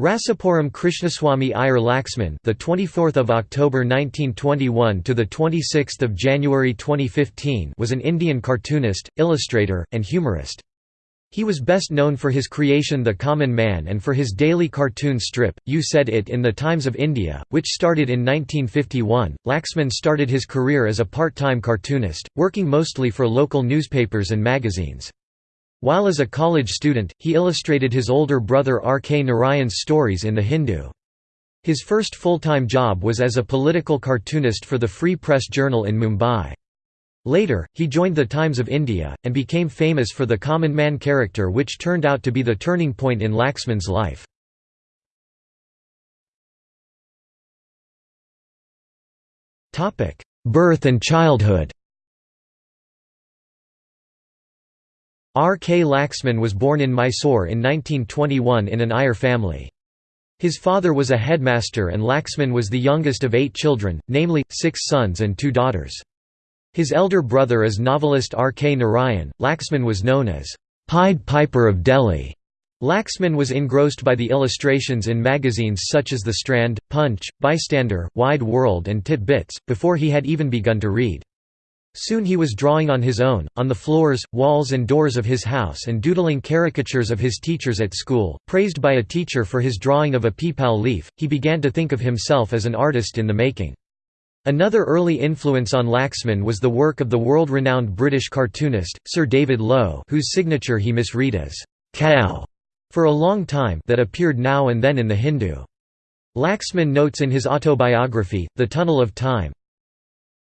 Rasipuram Krishnaswamy Iyer Laxman, the 24th of October 1921 to the 26th of January 2015, was an Indian cartoonist, illustrator, and humorist. He was best known for his creation The Common Man and for his daily cartoon strip, You Said It in the Times of India, which started in 1951. Laxman started his career as a part-time cartoonist, working mostly for local newspapers and magazines. While as a college student, he illustrated his older brother R. K. Narayan's stories in The Hindu. His first full-time job was as a political cartoonist for the Free Press Journal in Mumbai. Later, he joined the Times of India, and became famous for the common man character which turned out to be the turning point in Laxman's life. Birth and childhood R. K. Laxman was born in Mysore in 1921 in an Iyer family. His father was a headmaster and Laxman was the youngest of eight children, namely, six sons and two daughters. His elder brother is novelist R. K. Narayan. Laxman was known as Pied Piper of Delhi. Laxman was engrossed by the illustrations in magazines such as The Strand, Punch, Bystander, Wide World and Tit Bits, before he had even begun to read. Soon he was drawing on his own, on the floors, walls and doors of his house and doodling caricatures of his teachers at school. Praised by a teacher for his drawing of a peepal leaf, he began to think of himself as an artist in the making. Another early influence on Laxman was the work of the world-renowned British cartoonist, Sir David Low whose signature he misread as «cow» for a long time that appeared now and then in The Hindu. Laxman notes in his autobiography, The Tunnel of Time,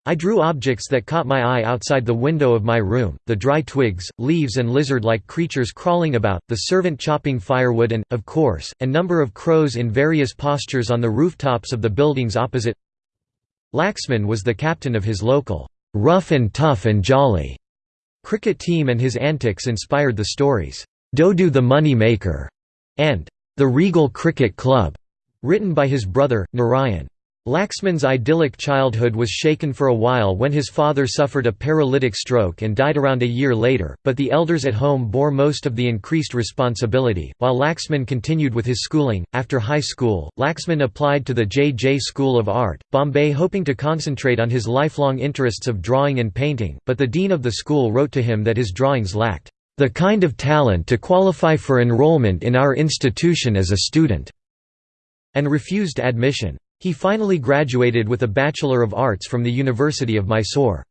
I drew objects that caught my eye outside the window of my room, the dry twigs, leaves and lizard-like creatures crawling about, the servant chopping firewood and, of course, a number of crows in various postures on the rooftops of the buildings opposite. Laxman was the captain of his local, "'rough and tough and jolly' cricket team and his antics inspired the stories, "'Dodu the Money Maker' and "'The Regal Cricket Club' written by his brother, Narayan. Laxman's idyllic childhood was shaken for a while when his father suffered a paralytic stroke and died around a year later, but the elders at home bore most of the increased responsibility. While Laxman continued with his schooling, after high school, Laxman applied to the J. J. School of Art, Bombay hoping to concentrate on his lifelong interests of drawing and painting, but the dean of the school wrote to him that his drawings lacked the kind of talent to qualify for enrollment in our institution as a student, and refused admission. He finally graduated with a Bachelor of Arts from the University of Mysore.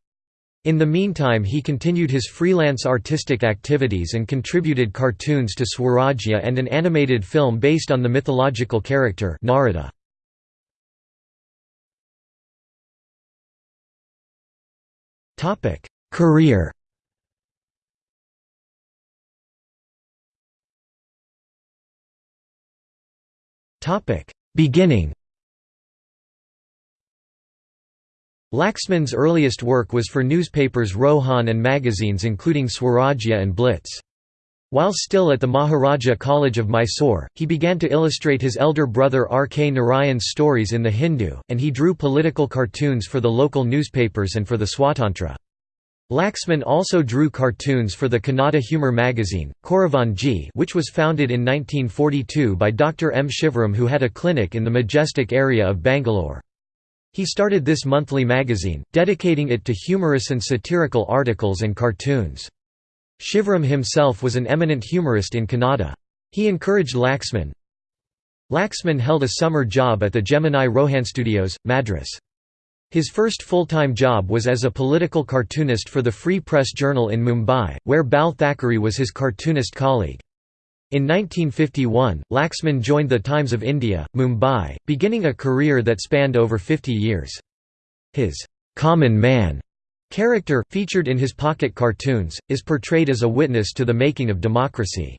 In the meantime he continued his freelance artistic activities and contributed cartoons to Swarajya and an animated film based on the mythological character Narada. Career Beginning Laxman's earliest work was for newspapers Rohan and magazines including Swarajya and Blitz. While still at the Maharaja College of Mysore, he began to illustrate his elder brother R. K. Narayan's stories in The Hindu, and he drew political cartoons for the local newspapers and for the Swatantra. Laxman also drew cartoons for the Kannada humor magazine, Koravanji which was founded in 1942 by Dr. M. Shivaram who had a clinic in the Majestic area of Bangalore. He started this monthly magazine, dedicating it to humorous and satirical articles and cartoons. Shivram himself was an eminent humorist in Kannada. He encouraged Laxman. Laxman held a summer job at the Gemini Rohan Studios, Madras. His first full-time job was as a political cartoonist for the Free Press Journal in Mumbai, where Bal Thackeray was his cartoonist colleague. In 1951, Laxman joined the Times of India, Mumbai, beginning a career that spanned over 50 years. His «common man» character, featured in his pocket cartoons, is portrayed as a witness to the making of democracy.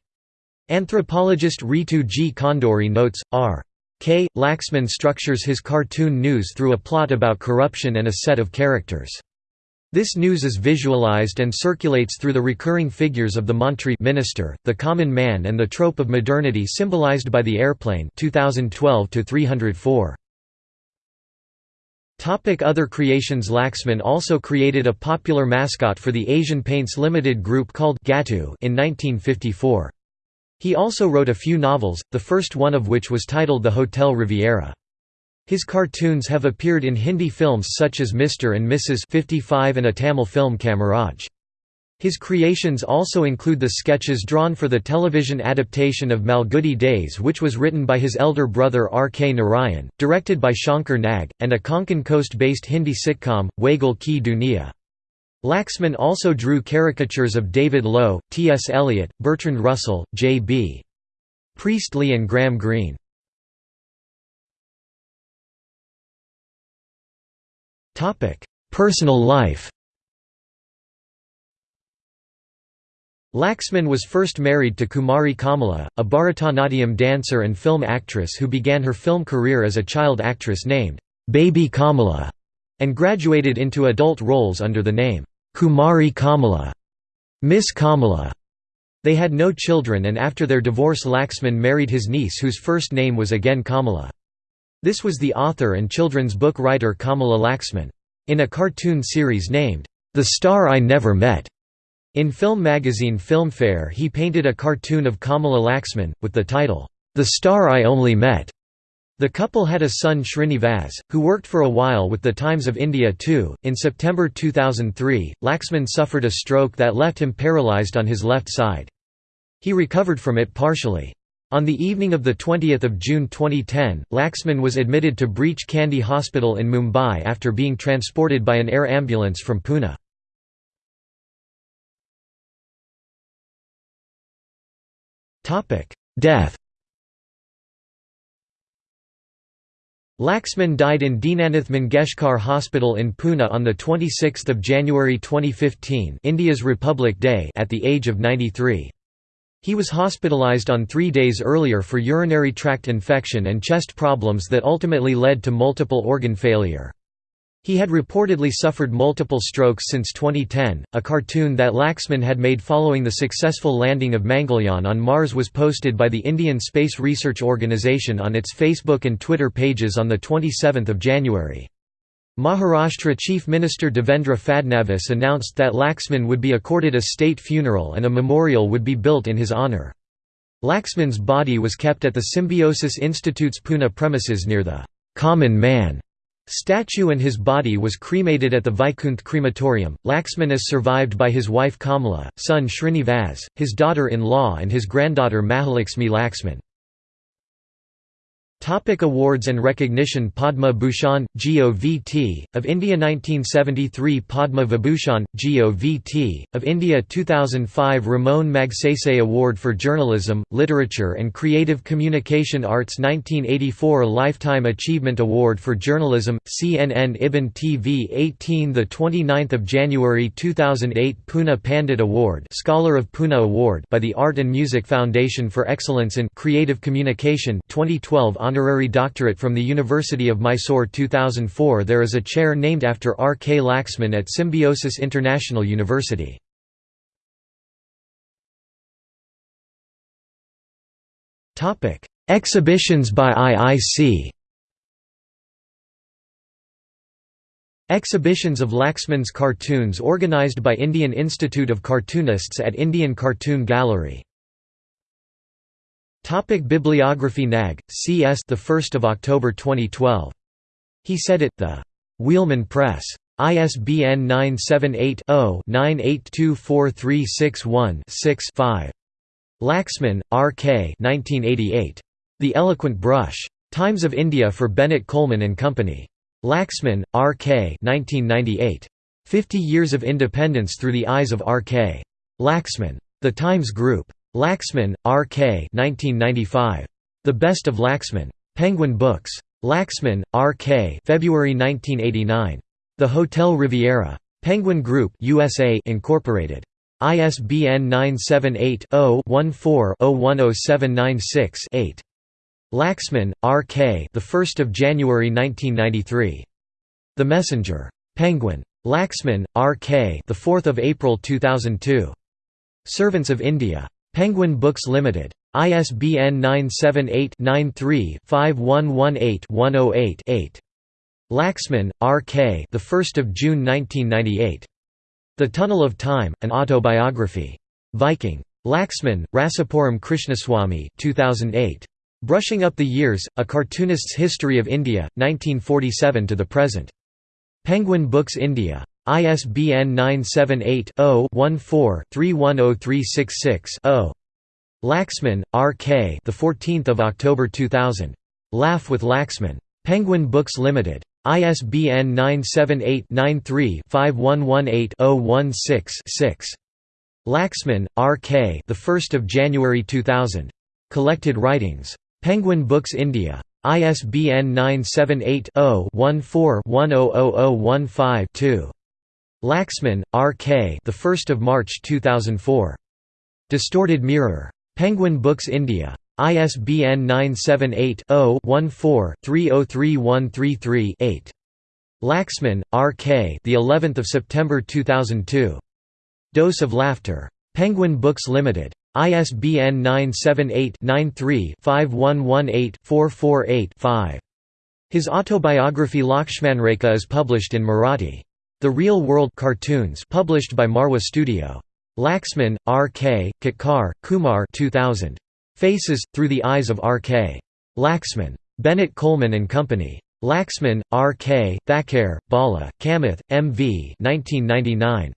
Anthropologist Ritu G. Khanduri notes, R. K. Laxman structures his cartoon news through a plot about corruption and a set of characters. This news is visualized and circulates through the recurring figures of the Mantri minister, the common man and the trope of modernity symbolized by the airplane 2012 -304. Topic Other creations Laxman also created a popular mascot for the Asian Paints Limited group called Gattu in 1954. He also wrote a few novels, the first one of which was titled The Hotel Riviera. His cartoons have appeared in Hindi films such as Mr. and Mrs. 55 and a Tamil film Kamaraj. His creations also include the sketches drawn for the television adaptation of Malgudi Days which was written by his elder brother R. K. Narayan, directed by Shankar Nag, and a Konkan coast-based Hindi sitcom, Wagle Ki Duniya. Laxman also drew caricatures of David Low, T. S. Eliot, Bertrand Russell, J. B. Priestley and Graham Greene. Personal life Laxman was first married to Kumari Kamala, a Bharatanatyam dancer and film actress who began her film career as a child actress named Baby Kamala and graduated into adult roles under the name Kumari Kamala, Miss Kamala. They had no children and after their divorce Laxman married his niece whose first name was again Kamala. This was the author and children's book writer Kamala Laxman. In a cartoon series named, The Star I Never Met, in film magazine Filmfare he painted a cartoon of Kamala Laxman, with the title, The Star I Only Met. The couple had a son Srinivas, who worked for a while with the Times of India too. In September 2003, Laxman suffered a stroke that left him paralysed on his left side. He recovered from it partially. On the evening of 20 June 2010, Laxman was admitted to Breach Candy Hospital in Mumbai after being transported by an air ambulance from Pune. Death Laxman died in Dinanath Mangeshkar Hospital in Pune on 26 January 2015 India's Republic Day at the age of 93. He was hospitalized on three days earlier for urinary tract infection and chest problems that ultimately led to multiple organ failure. He had reportedly suffered multiple strokes since 2010. A cartoon that Laxman had made following the successful landing of Mangalyaan on Mars was posted by the Indian Space Research Organisation on its Facebook and Twitter pages on 27 January. Maharashtra Chief Minister Devendra Fadnavis announced that Laxman would be accorded a state funeral and a memorial would be built in his honour. Laxman's body was kept at the Symbiosis Institute's Pune premises near the «common man» Statue and his body was cremated at the Vaikunth crematorium. Laxman is survived by his wife Kamala, son Srinivas, his daughter-in-law and his granddaughter Mahalakshmi Laxman. Topic awards and recognition Padma Bhushan, GOVT, of India 1973 Padma Vibhushan, GOVT, of India 2005 Ramon Magsaysay Award for Journalism, Literature and Creative Communication Arts 1984 Lifetime Achievement Award for Journalism, CNN Ibn TV 18 29 January 2008 Pune Pandit Award Scholar of Pune Award by the Art and Music Foundation for Excellence in Creative Communication 2012 honorary doctorate from the University of Mysore 2004 There is a chair named after R. K. Laxman at Symbiosis International University. Exhibitions by IIC Exhibitions of Laxman's cartoons organized by Indian Institute of Cartoonists at Indian Cartoon Gallery Topic Bibliography Nag, C.S. The 1st of October 2012. He said it. The Wheelman Press. ISBN 978 0 9824361 6 5. Laxman, R. K. 1988. The Eloquent Brush. Times of India for Bennett Coleman and Company. Laxman, R. K. 1998. Fifty Years of Independence Through the Eyes of R. K. Laxman. The Times Group. Laxman, R. K. 1995. The Best of Laxman. Penguin Books. Laxman, R. K. February 1989. The Hotel Riviera. Penguin Group USA Incorporated. ISBN 978-0-14-010796-8. Laxman, R. K. The 1st of January 1993. The Messenger. Penguin. Laxman, R. K. The 4th of April 2002. Servants of India. Penguin Books Limited. ISBN 978-93-5118-108-8. Laxman, R. K. The 1st of June 1998. The Tunnel of Time: An Autobiography. Viking. Laxman, Rasipuram Krishnaswamy 2008. Brushing Up the Years, A Cartoonist's History of India, 1947 to the Present. Penguin Books India. ISBN 978-0-14-310366-0. Laxman, R. K. The 14th of October 2000. Laugh with Laxman. Penguin Books Limited. ISBN 978-93-5118-016-6. Laxman, R. K. The 1st of January 2000. Collected Writings. Penguin Books India. ISBN 978-0-14-100015-2. Laxman, R. K. The 1st of March 2004. Distorted Mirror. Penguin Books India. ISBN 978-0-14-303133-8. Laxman, R. K. The 11th of September 2002. Dose of Laughter. Penguin Books Limited. ISBN 978-93-5118-448-5. His autobiography Lakshmanrekha is published in Marathi. The Real World Cartoons published by Marwa Studio. Laxman, R. K., Katkar, Kumar 2000. Faces, Through the Eyes of R. K. Laxman. Bennett Coleman and Company. Laxman, R. K., Thakkar, Bala, Kamath, M. V. 1999.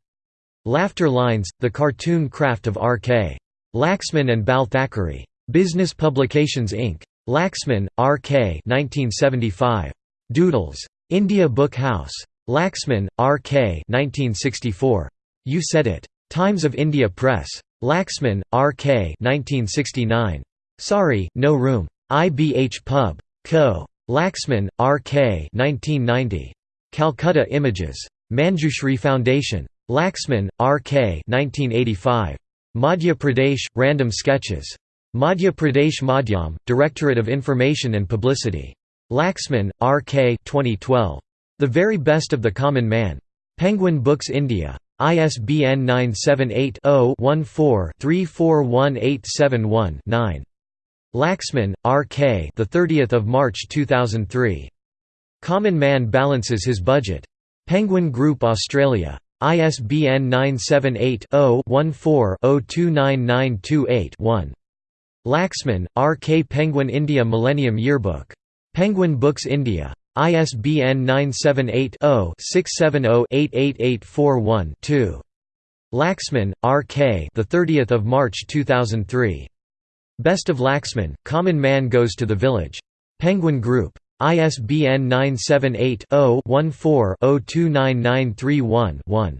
Laughter Lines, The Cartoon Craft of R. K. Laxman and Bal Thackeray. Business Publications Inc. Laxman, R. K. 1975. Doodles. India Book House. Laxman, R. K. 1964. You Said It. Times of India Press. Laxman, R. K. 1969. Sorry, No Room. IBH Pub. Co. Laxman, R. K. 1990. Calcutta Images. Manjushri Foundation. Laxman, R. K. 1985. Madhya Pradesh, Random Sketches. Madhya Pradesh Madhyam, Directorate of Information and Publicity. Laxman, R. K. 2012. The Very Best of the Common Man. Penguin Books India. ISBN 978-0-14-341871-9. Laxman, R. K. The 30th of March 2003. Common Man balances his budget. Penguin Group Australia. ISBN 978-0-14-029928-1. Laxman, R. K. Penguin India Millennium Yearbook. Penguin Books India. ISBN 978-0-670-88841-2. Laxman, R. K. The 30th of March 2003. Best of Laxman. Common Man Goes to the Village. Penguin Group. ISBN 978-0-14-029931-1.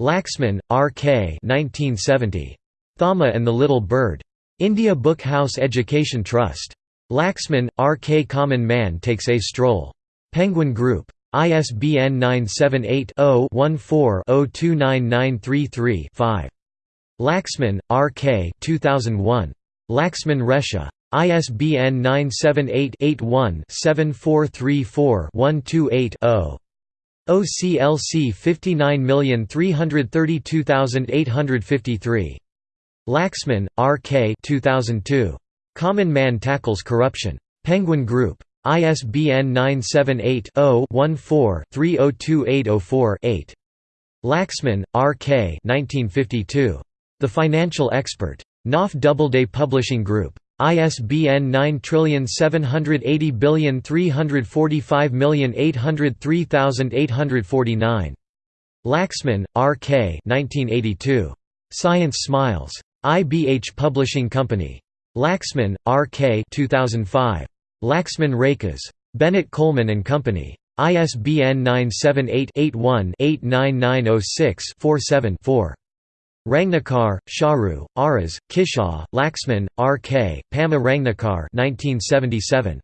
Laxman, R. K. 1970. Thama and the Little Bird. India Book House Education Trust. Laxman, R. K. Common Man Takes a Stroll. Penguin Group. ISBN 978-0-14-029933-5. Laxman, R. K. 2001. Laxman Rekha. ISBN 978-81-7434-128-0. OCLC 59332853. Laxman, R. K. 2002. Common Man Tackles Corruption. Penguin Group. ISBN 978-0-14-302804-8. Laxman, R. K. 1952. The Financial Expert. Knopf Doubleday Publishing Group. ISBN 9780345803849. Laxman, R. K. 1982. Science Smiles. IBH Publishing Company. Laxman, R. K. 2005. Laxman Rekhas. Bennett Coleman and Company. ISBN 978-81-89906-47-4. Rangnekar, Sharu, Aras, Kishaw, Laxman, R. K., Pama Rangnekar 1977.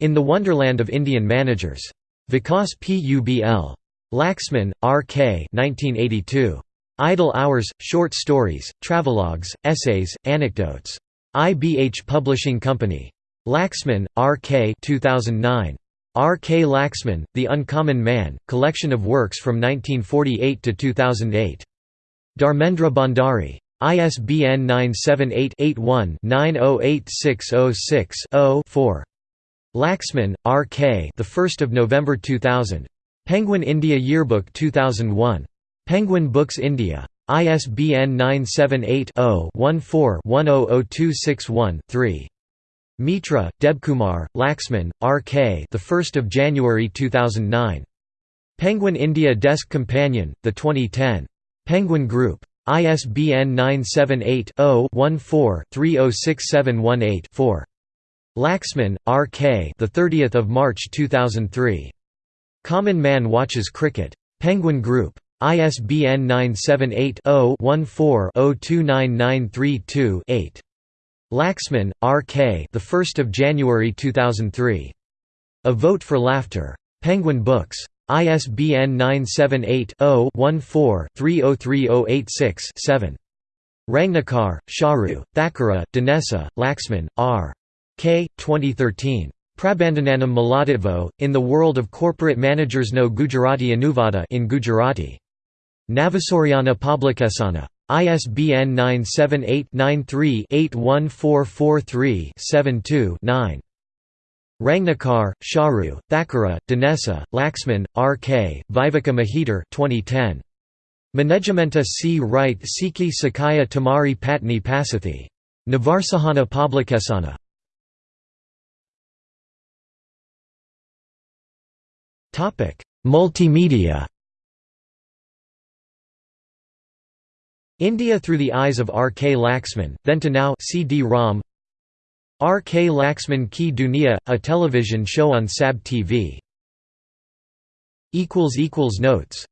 In the Wonderland of Indian Managers. Vikas Publ. Laxman, R. K. 1982. Idle Hours, Short Stories, Travelogues, Essays, Anecdotes. IBH Publishing Company. Laxman, R. K. 2009. R. K. Laxman, The Uncommon Man, collection of works from 1948 to 2008. Dharmendra Bhandari. ISBN 978-81-908606-0-4. Laxman, R. K. The 1st of November 2000. Penguin India Yearbook 2001. Penguin Books India. ISBN 978-0-14-100261-3. Mitra, Debkumar, Laxman, R.K. The 1st of January 2009. Penguin India Desk Companion, the 2010. Penguin Group. ISBN 978-0-14-306718-4. Laxman, R.K. The 30th of March 2003. Common Man Watches Cricket. Penguin Group. ISBN 978-0-14-029932-8. Laxman, R. K. The 1st of January 2003. A Vote for Laughter. Penguin Books. ISBN 978 0 14 303086 7. Rangnekar, Charu, Thakura, Dinesa, Laxman, R. K. 2013. Prabandhananam Maladitvo, In the World of Corporate Managers No Gujarati Anuvada in Gujarati. Navasoryana Publikesana. ISBN 978-93-81443-72-9. Rangnekar, Charu, Thakura, Dinesa, Laxman, R. K., Viveka Mahidar 2010. Manejamenta C. Wright Siki Sakaya Tamari Patni Pasathi. Navarsahana Publikesana. Multimedia India Through the Eyes of R. K. Laxman, Then to Now CD-ROM R. K. Laxman Ki Duniya, a television show on SAB TV. Notes